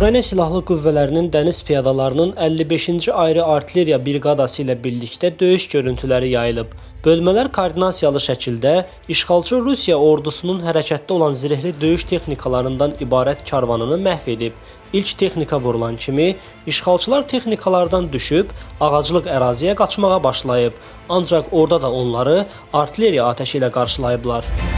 Ukrayna Silahlı Qüvvələrinin dəniz piyadalarının 55-ci ayrı artilleriya briqadası ilə birlikdə döyüş görüntüləri yayılıb. Bölmələr koordinasiyalı şəkildə işğalçı Rusiya ordusunun hərəkətdə olan zirehli döyüş texnikalarından ibarət karvanını məhv edib. İlk texnika vurulan kimi işğalçılar texnikalardan düşüb ağaclıq əraziyə qaçmağa başlayıb. Ancaq orada da onları artilleriya atəşi ilə qarşılayıblar.